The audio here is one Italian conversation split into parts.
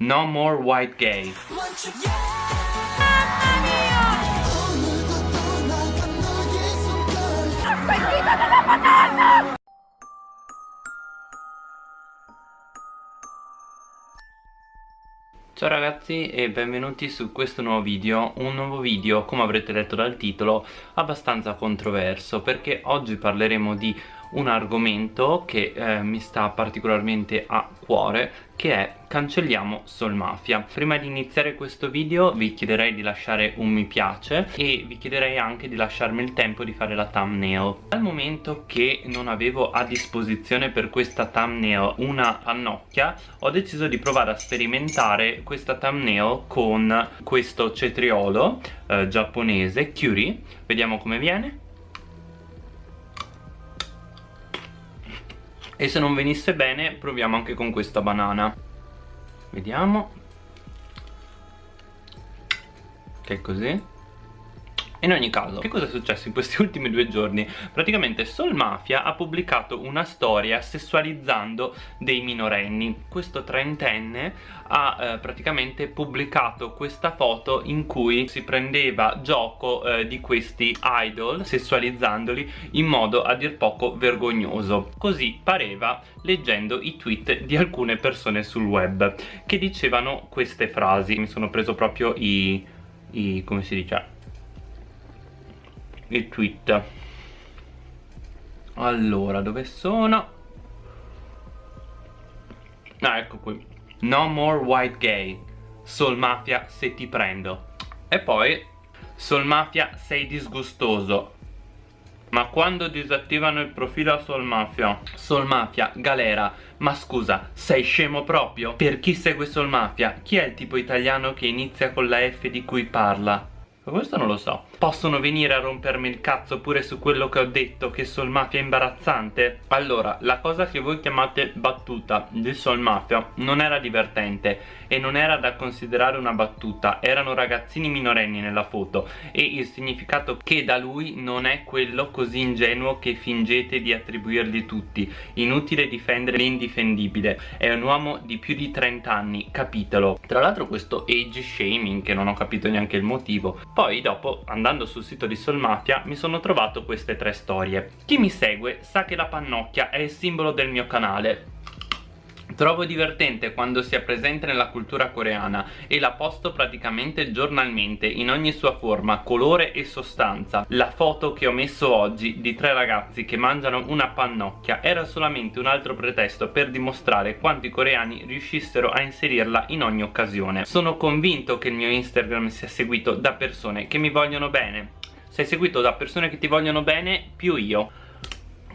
No more white gay. Ciao ragazzi e benvenuti su questo nuovo video, un nuovo video come avrete letto dal titolo abbastanza controverso perché oggi parleremo di un argomento che eh, mi sta particolarmente a cuore che è cancelliamo Sol Mafia. Prima di iniziare questo video vi chiederei di lasciare un mi piace e vi chiederei anche di lasciarmi il tempo di fare la thumbnail. Dal momento che non avevo a disposizione per questa thumbnail una pannocchia ho deciso di provare a sperimentare questa thumbnail con questo cetriolo eh, giapponese Curie vediamo come viene e se non venisse bene proviamo anche con questa banana. Vediamo. Che è così in ogni caso, che cosa è successo in questi ultimi due giorni? Praticamente Sol Mafia ha pubblicato una storia sessualizzando dei minorenni Questo trentenne ha eh, praticamente pubblicato questa foto in cui si prendeva gioco eh, di questi idol sessualizzandoli in modo a dir poco vergognoso Così pareva leggendo i tweet di alcune persone sul web che dicevano queste frasi Mi sono preso proprio i... i come si dice? Il tweet. Allora dove sono? Ah ecco qui. No more white gay. Sol Mafia se ti prendo. E poi Sol Mafia sei disgustoso. Ma quando disattivano il profilo a Sol Mafia? Sol Mafia, galera. Ma scusa, sei scemo proprio? Per chi segue Sol Mafia, chi è il tipo italiano che inizia con la F di cui parla? Questo non lo so. Possono venire a rompermi il cazzo pure su quello che ho detto che Sol Mafia è imbarazzante? Allora, la cosa che voi chiamate battuta di Sol Mafia non era divertente e non era da considerare una battuta. Erano ragazzini minorenni nella foto e il significato che da lui non è quello così ingenuo che fingete di attribuirgli tutti. Inutile difendere l'indifendibile. È un uomo di più di 30 anni, capitelo Tra l'altro questo age shaming che non ho capito neanche il motivo poi dopo, andando sul sito di Solmafia, mi sono trovato queste tre storie. Chi mi segue sa che la pannocchia è il simbolo del mio canale. Trovo divertente quando sia presente nella cultura coreana e la posto praticamente giornalmente in ogni sua forma, colore e sostanza. La foto che ho messo oggi di tre ragazzi che mangiano una pannocchia era solamente un altro pretesto per dimostrare quanto i coreani riuscissero a inserirla in ogni occasione. Sono convinto che il mio Instagram sia seguito da persone che mi vogliono bene. Sei seguito da persone che ti vogliono bene più io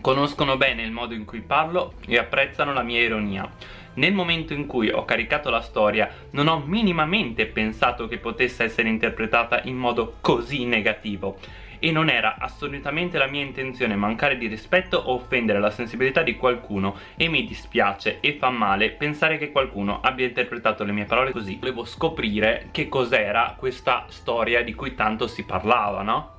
conoscono bene il modo in cui parlo e apprezzano la mia ironia. Nel momento in cui ho caricato la storia non ho minimamente pensato che potesse essere interpretata in modo così negativo e non era assolutamente la mia intenzione mancare di rispetto o offendere la sensibilità di qualcuno e mi dispiace e fa male pensare che qualcuno abbia interpretato le mie parole così volevo scoprire che cos'era questa storia di cui tanto si parlava, no?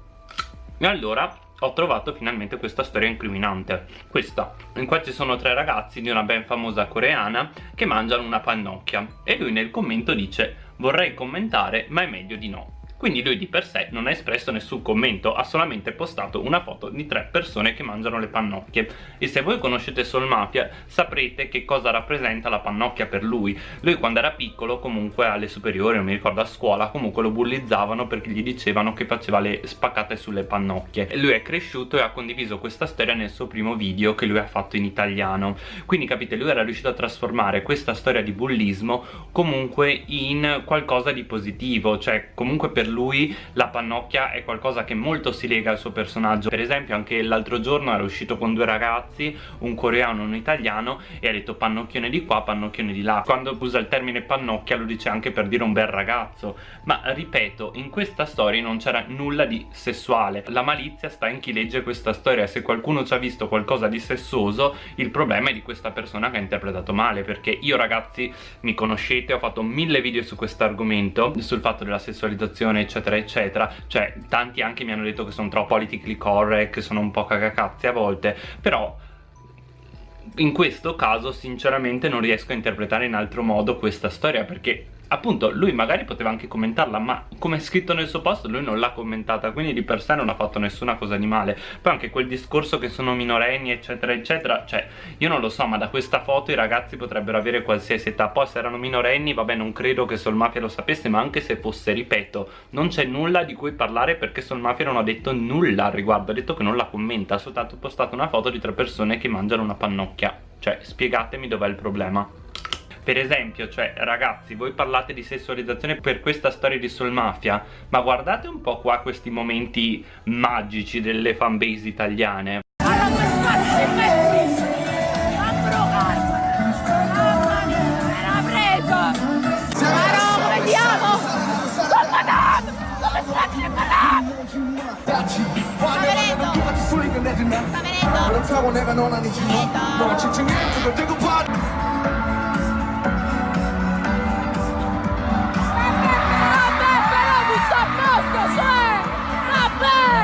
E allora ho trovato finalmente questa storia incriminante. Questa. In cui ci sono tre ragazzi di una ben famosa coreana che mangiano una pannocchia e lui nel commento dice vorrei commentare ma è meglio di no quindi lui di per sé non ha espresso nessun commento, ha solamente postato una foto di tre persone che mangiano le pannocchie. E se voi conoscete Sol Mafia saprete che cosa rappresenta la pannocchia per lui. Lui quando era piccolo comunque alle superiori, non mi ricordo a scuola comunque lo bullizzavano perché gli dicevano che faceva le spaccate sulle pannocchie. E lui è cresciuto e ha condiviso questa storia nel suo primo video che lui ha fatto in italiano. Quindi capite lui era riuscito a trasformare questa storia di bullismo comunque in qualcosa di positivo cioè comunque per lui la pannocchia è qualcosa che molto si lega al suo personaggio. Per esempio anche l'altro giorno era uscito con due ragazzi un coreano e un italiano e ha detto pannocchione di qua pannocchione di là quando usa il termine pannocchia lo dice anche per dire un bel ragazzo. Ma ripeto in questa storia non c'era nulla di sessuale. La malizia sta in chi legge questa storia. Se qualcuno ci ha visto qualcosa di sessuoso il problema è di questa persona che ha interpretato male perché io ragazzi mi conoscete ho fatto mille video su questo argomento sul fatto della sessualizzazione eccetera eccetera. Cioè tanti anche mi hanno detto che sono troppo politically correct che sono un po' cagacazzi a volte però in questo caso sinceramente non riesco a interpretare in altro modo questa storia perché appunto lui magari poteva anche commentarla ma come è scritto nel suo post lui non l'ha commentata quindi di per sé non ha fatto nessuna cosa di male. Poi anche quel discorso che sono minorenni eccetera eccetera cioè io non lo so ma da questa foto i ragazzi potrebbero avere qualsiasi età. Poi se erano minorenni vabbè non credo che Sol Mafia lo sapesse ma anche se fosse ripeto non c'è nulla di cui parlare perché Sol Mafia non ha detto nulla al riguardo ha detto che non la commenta. Ha soltanto postato una foto di tre persone che mangiano una pannocchia. Cioè spiegatemi dov'è il problema per esempio, cioè, ragazzi, voi parlate di sessualizzazione per questa storia di Soul Mafia, ma guardate un po' qua questi momenti magici delle fanbase italiane. Sta venendo? Bye!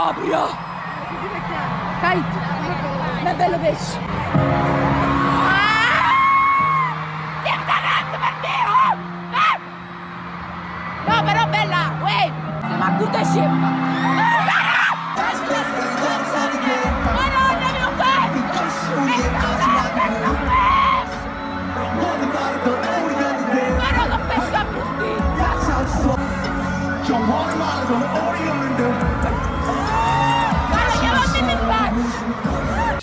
proprio! Kite! Ma è bello pesce! Ah! No, però bella! Uè! Ma curta scemma!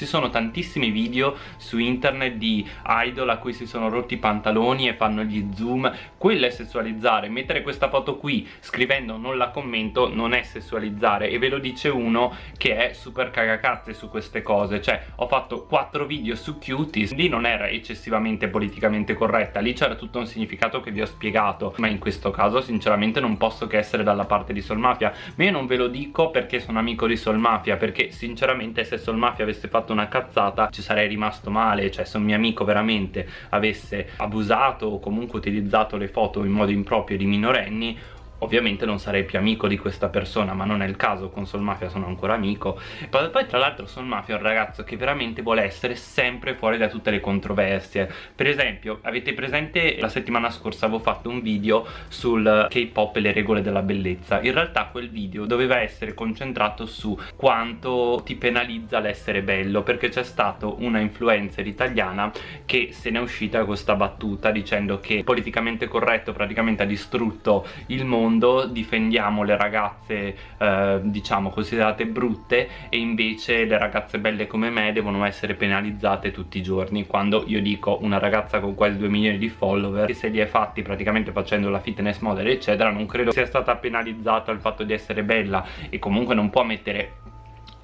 Sono tantissimi video su internet di idol a cui si sono rotti i pantaloni e fanno gli zoom. Quello è sessualizzare. Mettere questa foto qui scrivendo non la commento non è sessualizzare. E ve lo dice uno che è super cagacazze su queste cose. Cioè ho fatto 4 video su cuties. Lì non era eccessivamente politicamente corretta. Lì c'era tutto un significato che vi ho spiegato. Ma in questo caso sinceramente non posso che essere dalla parte di Sol Mafia ma io non ve lo dico perché sono amico di Sol Mafia perché sinceramente se Sol Mafia avesse fatto una cazzata ci sarei rimasto male cioè se un mio amico veramente avesse abusato o comunque utilizzato le foto in modo improprio di minorenni ovviamente non sarei più amico di questa persona ma non è il caso con Sol Mafia sono ancora amico. Poi, tra l'altro Sol Mafia è un ragazzo che veramente vuole essere sempre fuori da tutte le controversie. Per esempio avete presente la settimana scorsa avevo fatto un video sul K-pop e le regole della bellezza. In realtà quel video doveva essere concentrato su quanto ti penalizza l'essere bello perché c'è stato una influencer italiana che se n'è uscita con questa battuta dicendo che politicamente corretto praticamente ha distrutto il mondo mondo difendiamo le ragazze eh, diciamo considerate brutte e invece le ragazze belle come me devono essere penalizzate tutti i giorni. Quando io dico una ragazza con quasi 2 milioni di follower che se li è fatti praticamente facendo la fitness model eccetera non credo sia stata penalizzata il fatto di essere bella e comunque non può mettere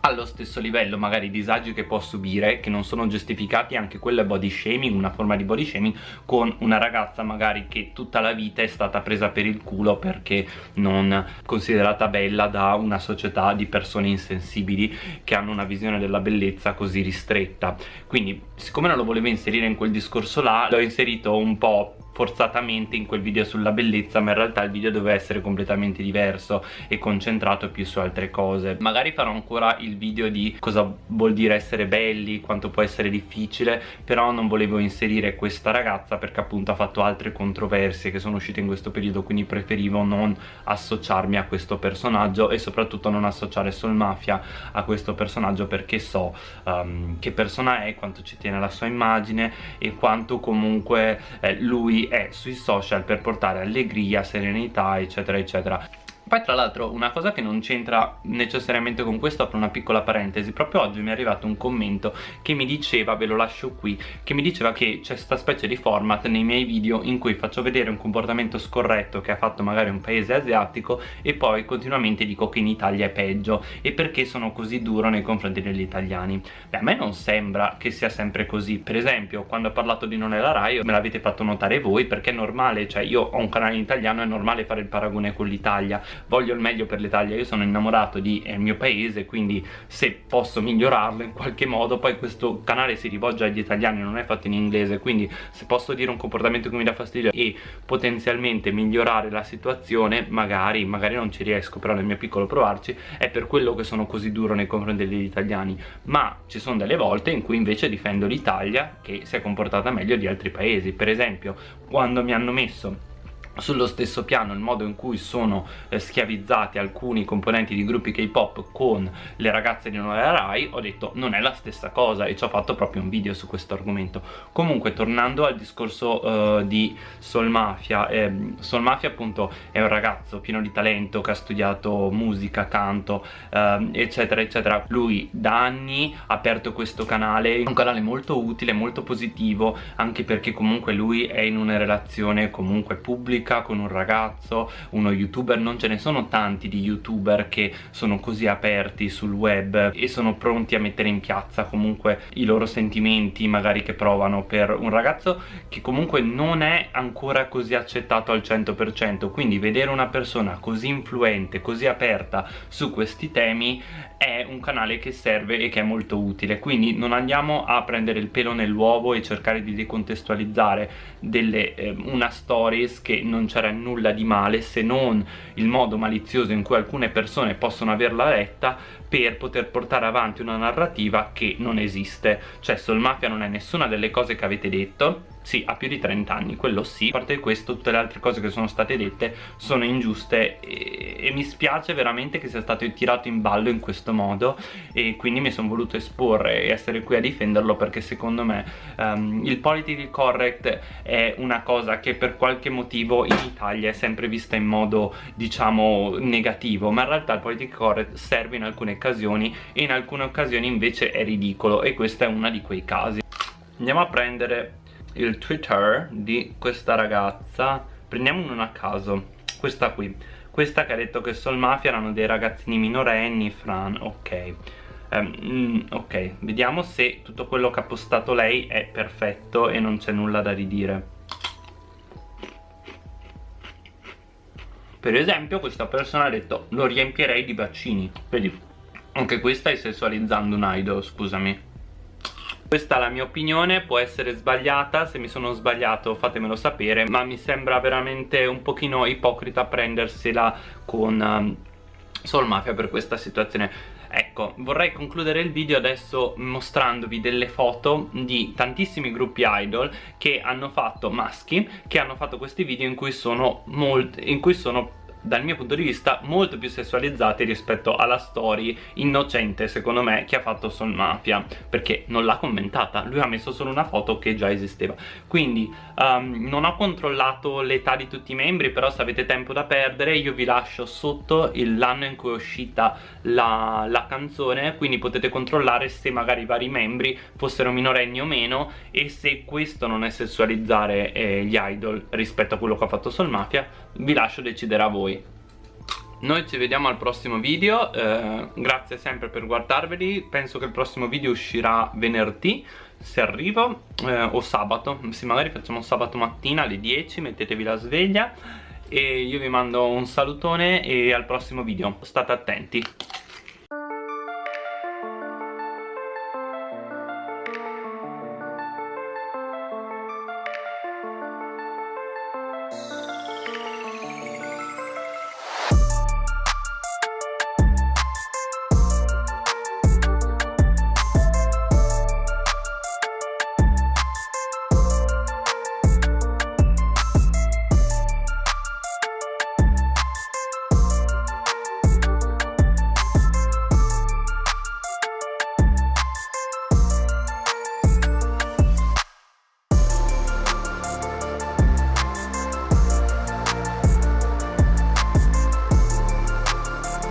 allo stesso livello magari i disagi che può subire che non sono giustificati anche quello è body shaming una forma di body shaming con una ragazza magari che tutta la vita è stata presa per il culo perché non considerata bella da una società di persone insensibili che hanno una visione della bellezza così ristretta. Quindi siccome non lo volevo inserire in quel discorso là l'ho inserito un po' forzatamente in quel video sulla bellezza ma in realtà il video doveva essere completamente diverso e concentrato più su altre cose. Magari farò ancora il video di cosa vuol dire essere belli quanto può essere difficile però non volevo inserire questa ragazza perché appunto ha fatto altre controversie che sono uscite in questo periodo quindi preferivo non associarmi a questo personaggio e soprattutto non associare Sol Mafia a questo personaggio perché so um, che persona è, quanto ci tiene la sua immagine e quanto comunque eh, lui è sui social per portare allegria, serenità eccetera eccetera poi tra l'altro una cosa che non c'entra necessariamente con questo, apro una piccola parentesi, proprio oggi mi è arrivato un commento che mi diceva, ve lo lascio qui, che mi diceva che c'è questa specie di format nei miei video in cui faccio vedere un comportamento scorretto che ha fatto magari un paese asiatico e poi continuamente dico che in Italia è peggio. E perché sono così duro nei confronti degli italiani. Beh, a me non sembra che sia sempre così, per esempio quando ho parlato di Non è la Rai me l'avete fatto notare voi perché è normale, cioè io ho un canale in italiano, è normale fare il paragone con l'Italia voglio il meglio per l'Italia, io sono innamorato del eh, mio paese, quindi se posso migliorarlo in qualche modo, poi questo canale si rivolge agli italiani, non è fatto in inglese, quindi se posso dire un comportamento che mi dà fastidio e potenzialmente migliorare la situazione, magari, magari non ci riesco, però nel mio piccolo provarci, è per quello che sono così duro nei confronti degli italiani, ma ci sono delle volte in cui invece difendo l'Italia che si è comportata meglio di altri paesi, per esempio quando mi hanno messo sullo stesso piano il modo in cui sono eh, schiavizzati alcuni componenti di gruppi K-pop con le ragazze di Nuova Rai ho detto non è la stessa cosa e ci ho fatto proprio un video su questo argomento. Comunque tornando al discorso eh, di Sol Mafia eh, Sol Mafia appunto è un ragazzo pieno di talento che ha studiato musica, canto ehm, eccetera eccetera. Lui da anni ha aperto questo canale un canale molto utile, molto positivo anche perché comunque lui è in una relazione comunque pubblica pubblica con un ragazzo, uno youtuber, non ce ne sono tanti di youtuber che sono così aperti sul web e sono pronti a mettere in piazza comunque i loro sentimenti magari che provano per un ragazzo che comunque non è ancora così accettato al 100% quindi vedere una persona così influente, così aperta su questi temi è un canale che serve e che è molto utile. Quindi non andiamo a prendere il pelo nell'uovo e cercare di decontestualizzare delle, eh, una stories che non c'era nulla di male se non il modo malizioso in cui alcune persone possono averla letta per poter portare avanti una narrativa che non esiste cioè Soul Mafia non è nessuna delle cose che avete detto sì, ha più di 30 anni, quello sì. A parte questo, tutte le altre cose che sono state dette sono ingiuste e, e mi spiace veramente che sia stato tirato in ballo in questo modo e quindi mi sono voluto esporre e essere qui a difenderlo perché secondo me um, il politically correct è una cosa che per qualche motivo in Italia è sempre vista in modo, diciamo, negativo, ma in realtà il politically correct serve in alcune occasioni e in alcune occasioni invece è ridicolo e questo è uno di quei casi. Andiamo a prendere il Twitter di questa ragazza. Prendiamo uno a caso. Questa qui. Questa che ha detto che Soul Mafia erano dei ragazzini minorenni Fran, ok. Um, ok, vediamo se tutto quello che ha postato lei è perfetto e non c'è nulla da ridire. Per esempio questa persona ha detto lo riempierei di bacini vedi anche questa è sessualizzando un idol scusami questa è la mia opinione, può essere sbagliata, se mi sono sbagliato fatemelo sapere, ma mi sembra veramente un pochino ipocrita prendersela con um, Soul Mafia per questa situazione. Ecco, vorrei concludere il video adesso mostrandovi delle foto di tantissimi gruppi idol che hanno fatto maschi, che hanno fatto questi video in cui sono, molti, in cui sono dal mio punto di vista molto più sessualizzati rispetto alla story innocente secondo me che ha fatto Sol Mafia perché non l'ha commentata, lui ha messo solo una foto che già esisteva. Quindi um, non ho controllato l'età di tutti i membri però se avete tempo da perdere io vi lascio sotto l'anno in cui è uscita la, la canzone quindi potete controllare se magari i vari membri fossero minorenni o meno e se questo non è sessualizzare eh, gli idol rispetto a quello che ha fatto Sol Mafia vi lascio decidere a voi noi ci vediamo al prossimo video, eh, grazie sempre per guardarveli, penso che il prossimo video uscirà venerdì se arrivo eh, o sabato, se magari facciamo sabato mattina alle 10, mettetevi la sveglia e io vi mando un salutone e al prossimo video, state attenti